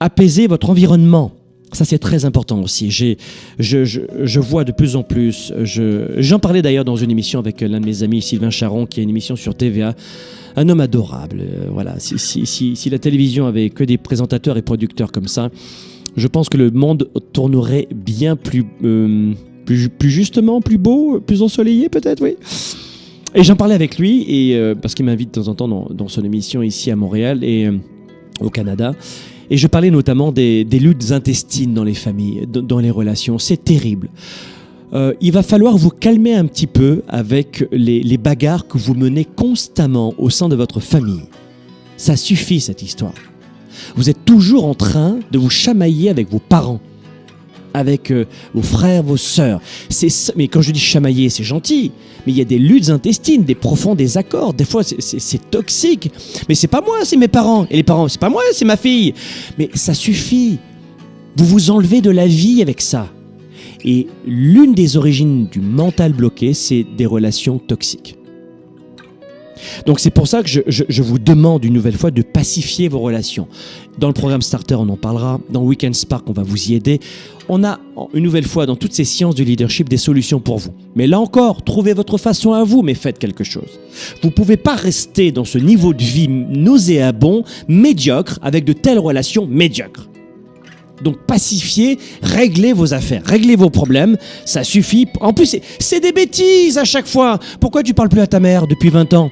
apaiser votre environnement. Ça, c'est très important aussi. Je, je, je vois de plus en plus. je- J'en parlais d'ailleurs dans une émission avec l'un de mes amis, Sylvain Charon, qui a une émission sur TVA. Un homme adorable. euh, voilà. Si, la télévision avait que des présentateurs et producteurs comme ça, je pense que le monde tournerait bien plus, euh, plus, justement, plus beau, plus ensoleillé peut-être, oui. Et j'en parlais avec lui, et, euh, parce qu'il m'invite de temps en temps dans, dans son émission ici à Montréal et au Canada. Et je parlais notamment des, luttes intestines dans les familles, dans, les relations. C'est terrible. Euh, il va falloir vous calmer un petit peu avec les bagarres que vous menez constamment au sein de votre famille. Ça suffit cette histoire. Vous êtes toujours en train de vous chamailler avec vos parents, avec euh, vos frères, vos sœurs. Mais quand je dis chamailler, c'est gentil. Mais il y a des luttes intestines, des profonds désaccords. Des fois, c'est toxique. Mais c'est pas moi, c'est mes parents. Et les parents, c'est pas moi, c'est ma fille. Mais ça suffit. Vous vous enlevez de la vie avec ça. Et l'une des origines du mental bloqué, c'est des relations toxiques. Donc c'est pour ça que je, vous demande une nouvelle fois de pacifier vos relations. Dans le programme Starter, on en parlera. Dans Weekend Spark, on va vous y aider. On a une nouvelle fois dans toutes ces sciences du leadership des solutions pour vous. Mais là encore, trouvez votre façon à vous, mais faites quelque chose. Vous ne pouvez pas rester dans ce niveau de vie nauséabond, médiocre, avec de telles relations médiocres. Donc pacifiez, réglez vos affaires, réglez vos problèmes, ça suffit. En plus, c'est- c'est des bêtises à chaque fois. Pourquoi tu parles plus à ta mère depuis 20 ans?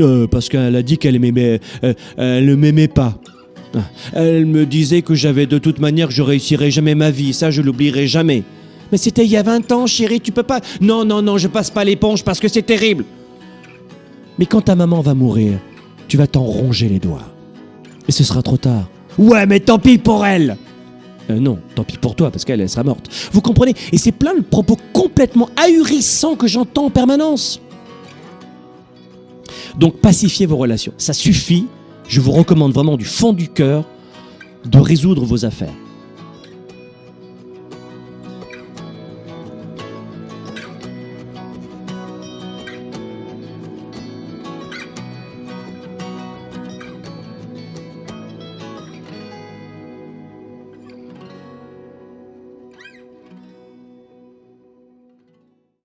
Euh, Parce qu'elle a dit qu'elle m'aimait, euh, elle ne m'aimait pas. Elle me disait que j'avais de toute manière je réussirais jamais ma vie, ça je l'oublierai jamais. Mais c'était il y a 20 ans, chérie, tu peux pas. Non, non, non, je passe pas l'éponge parce que c'est terrible. Mais quand ta maman va mourir, tu vas t'en ronger les doigts. Et ce sera trop tard. Ouais, mais tant pis pour elle euh, non, tant pis pour toi, parce qu'elle elle sera morte. Vous comprenez? Et c'est plein de propos complètement ahurissants que j'entends en permanence. Donc pacifiez vos relations. Ça suffit. Je vous recommande vraiment du fond du cœur de résoudre vos affaires.